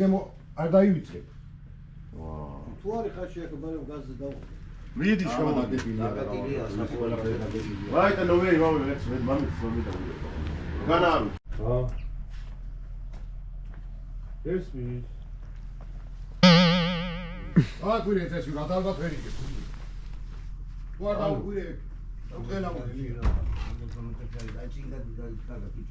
გემო არ დაივიწყებ. თუ არის ხარში აქ მაგრამ გაზზე დაუ მიდი შემოდი. დაგატილია საკუთარ ვაი და ნოვე ვაი ვეც მე მამის მომი და განაරු. ჰა. ეს მი. აა კვირე ეს რა ალბათ ვერ იგებ. თუ არ დაუკვირე. უხელა მოდი. თევზები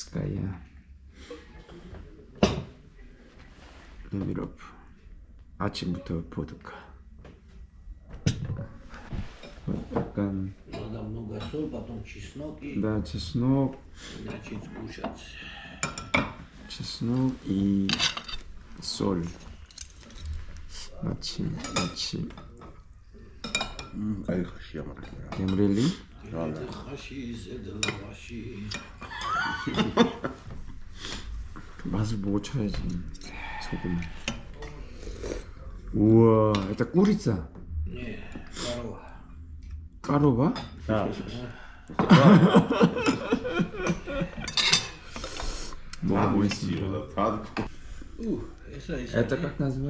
Литовская. Номер Ачебутова потока. Вот пока... Надо много соль, потом чеснок и... Да, чеснок. Начать кушать. Чеснок и соль. Начи, начи. Кайхаши, Ямрели. Ямрели? Ямрели. 그 맛을 보고 쳐야지 소금 우와 일단 꿀 있어 예 까로바 까로바? 아. 뭐가 보이시죠? 다들 일단 깎아서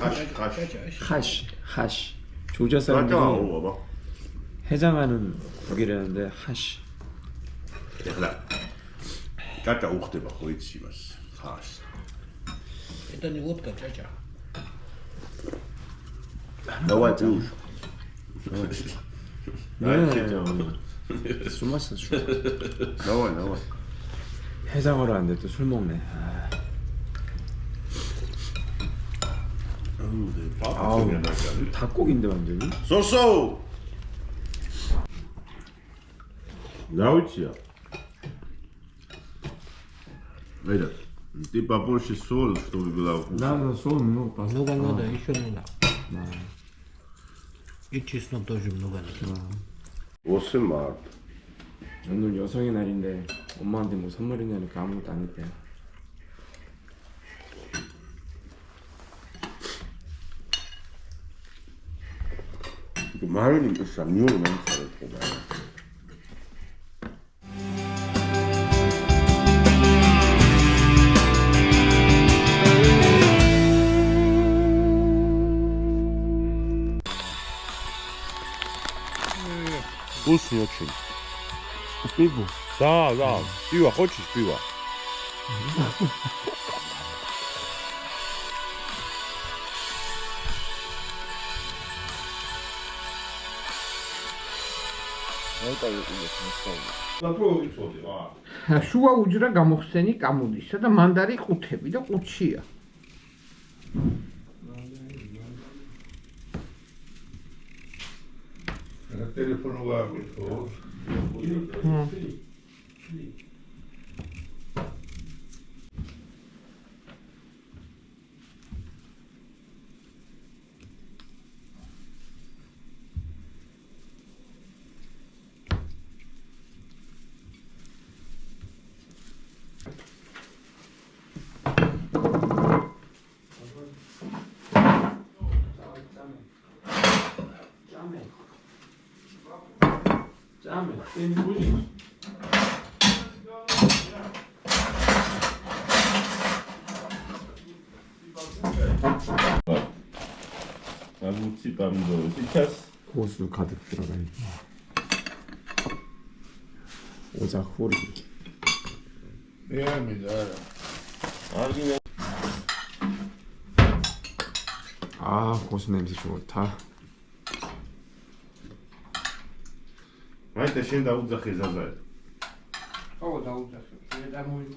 하시 하시 하시 조자 사람들이 해장하는 국이라는데 하시. 대단. 짜짜 옥대바 거의 집었어. 가스. 일단 이것부터 짜자. Давай уж. 술 마셔 술. Давай, 해장을 하는데 또 술 먹네. 아우 닭고기인데 완전히. 소소. 나올지야. Это ты побольше соль, чтобы была вкусная. 나도 술 много 봤어. Много надо, еще надо. И чеснок тоже много надо. 8 март. 오늘 여성의 날인데 엄마한테 뭐 선물이냐니까 아무것도 안 했대. 이거 마요는 또 쌈용을 많이 잘했구나. Вкусный очень. 삐부. Да, да. Пиво хочешь пиво? შუა უჯრა გამოხსენი კამუდისა და მანდარი ყუთები და ყუთშია. telefonou lá com pessoas. Hum. Damn it, 나무집밤도 시켰어. 호수 가득 들어가 있고 오작 호리. 미안합니다. 아 고수 냄새 좋다. Este é Daúd Zahir Zazer. Oh, Daúd Zahir. Ele dá muito.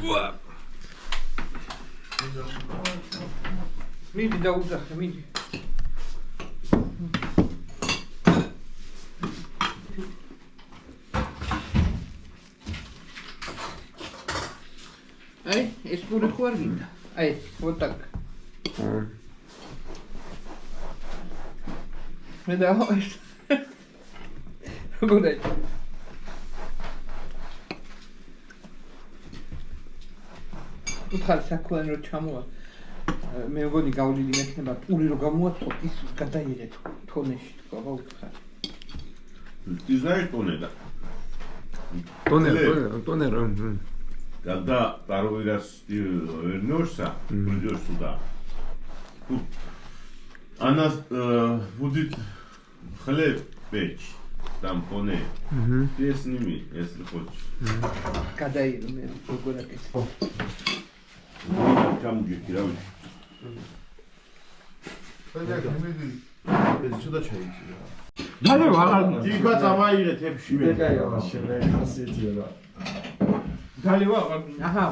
Boa! Mide Daúd Zahir, mide. Ei, esse por aqui, Arvinda. Ei, vou tocar. Hum. მე და ეს. როგორ არის? უთხარ საქმე რო ჩამოვა. მე მგონი გავლილი მექნება პური რო გამოაცხოთ ის გადაიღეთ თონეში თქვა რა უთხარ. ты знаешь тонеда ტონერ ლე. ტონერ ტონერ მ, когда первый раз ты вернешься придешь сюда тут она будет хлеб печь там поне. Ты сними, если хочешь. Когда я умею, город. Там где кирауч. ეს ჩუდა შეიძლება. მაგრამ აღარ დიგვა წამაიღეთ ებში მე. ეგაა შემდეგი ხასიათია რა. გალევა აღარ. აჰა.